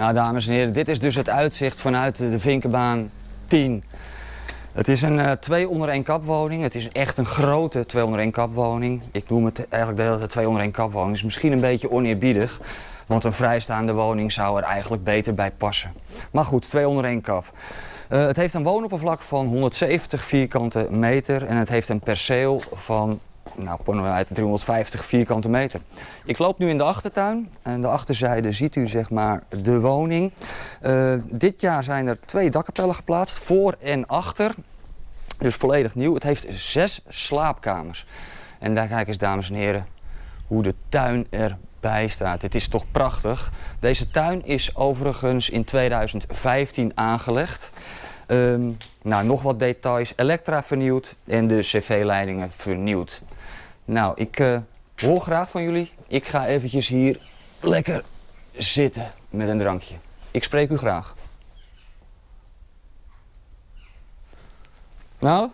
Nou dames en heren, dit is dus het uitzicht vanuit de Vinkenbaan 10. Het is een uh, twee onder één kapwoning. Het is echt een grote twee onder één kapwoning. Ik noem het eigenlijk de hele twee onder één kapwoning. is misschien een beetje oneerbiedig. Want een vrijstaande woning zou er eigenlijk beter bij passen. Maar goed, twee onder één kap. Uh, het heeft een woonoppervlak van 170 vierkante meter en het heeft een perceel van nou, uit 350 vierkante meter. Ik loop nu in de achtertuin en de achterzijde ziet u zeg maar de woning. Uh, dit jaar zijn er twee dakkapellen geplaatst, voor en achter. Dus volledig nieuw. Het heeft zes slaapkamers. En daar kijk eens dames en heren hoe de tuin erbij staat. Het is toch prachtig. Deze tuin is overigens in 2015 aangelegd. Um, nou, nog wat details. Elektra vernieuwd en de cv-leidingen vernieuwd. Nou, ik uh, hoor graag van jullie. Ik ga eventjes hier lekker zitten met een drankje. Ik spreek u graag. Nou?